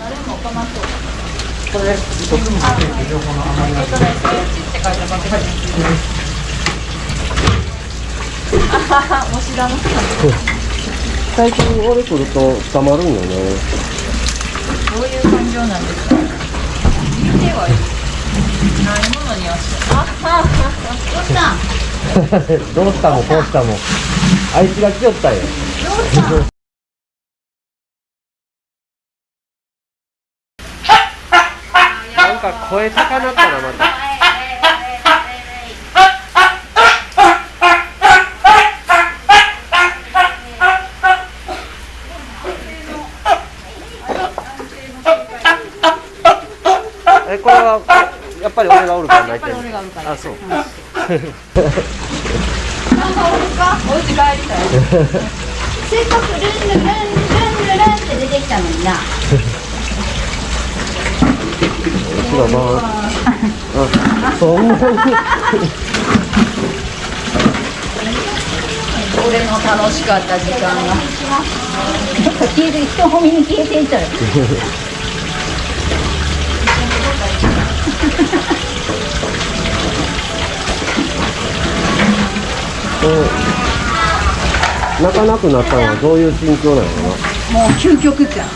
誰もかまそうこれ、えっとね、ステッチって書いたバケツあはは、もしだの最近俺来ると捕まるんよね。どういう感情なんですか見てはいいないものにはしあははどうしたもこうしたも。あいつが来よったよ。どうしたんなんか声高なったな、また。え、これは、やっぱり俺がおるから泣いてる。あ、そう。なんかおるか？お家帰りたい せっかくルンルンルンルンルンって出てきたのにな。後ろ回あ、そんなに。俺の楽しかった時間が消えて、人混みに消えていたよ。うん泣かなくなったのはどういう心境なのかもう究極じゃん。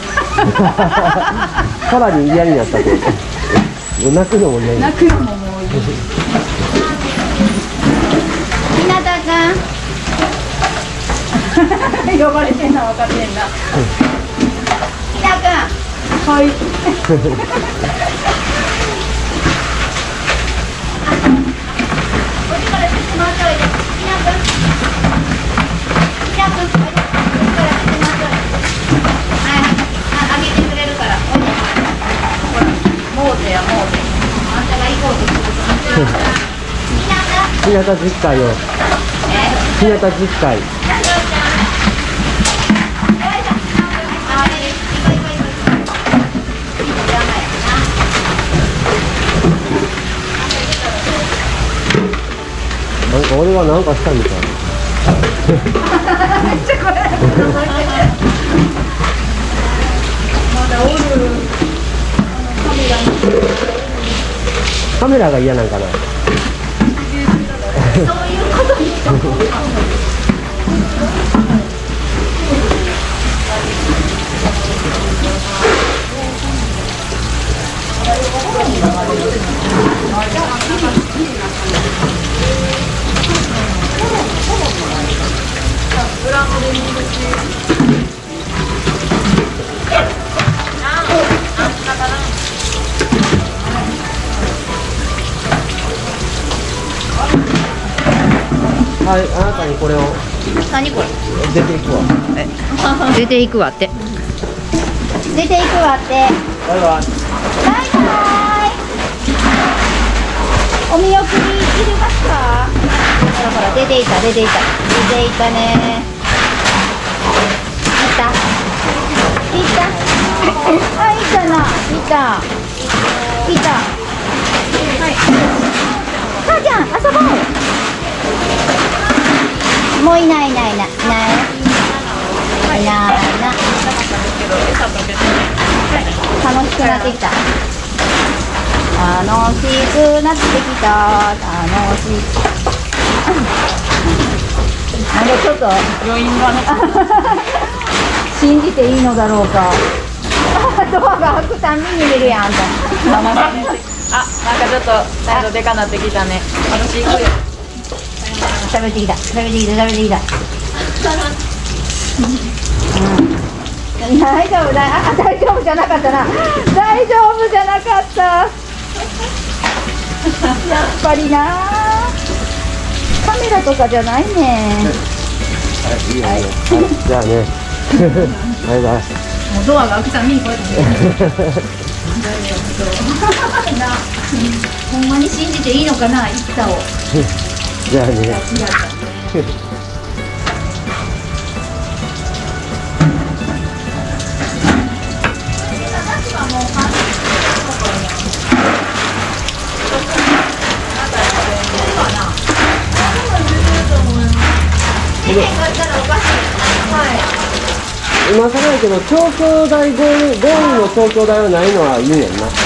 さらに嫌になったけどもう泣くのも嫌泣くのももういい。ひなたくん。呼ばれてんの分かってんな。ひなくん。はい。こっちからちょっと回っておいで。ひなくん。ひなくん。こっちからちょっと回っておいで。はいはい。あ、あげてくれるから。おいで。ほら。モーゼやモーゼあんたが行こうとすると。ひなくん。た日向実会よ日向実会。なんか俺はなんかしたみた いなカメラが嫌なんかなはいあなたにこれを。何これ。出ていくわ。出ていくわって。出ていくわって。バイバイ。バイバイお見送りいりますか？ほらほら出ていた出ていた。出ていたね。いた。いた。あいたな。いた。いた。はい。母ちゃん遊ぼうもういないいないいない。いないいない。な楽しくなってきた。楽しくなってきた。楽しい。なんかちょっと余韻がね。信じていいのだろうか。ドアが開くたんびに見るやんあ、なんかちょっと態度でかなってきたね。私行くよ喋ってきた。喋ってきた喋ってきた、うん、大丈夫だ。あ大丈夫じゃなかったな。大丈夫じゃなかった。やっぱりな。カメラとかじゃないね。はいいいよ。はいじゃあね。バイバイもうドアが開くたびにこうやって。な。ほんまに信じていいのかな一太をじゃあね今更やけど東京大ゴールの東京大はないのはいいんやんな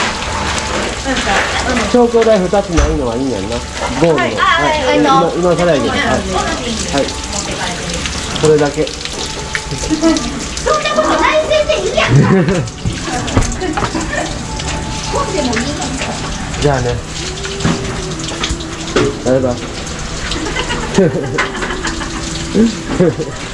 東京大2つないのはいいんやんな。ゴールの。はい。はい。今今更やけど。はい、はい、それだけ。そんなことない先生いいや。んか本でもいいのじゃあね。バイバイ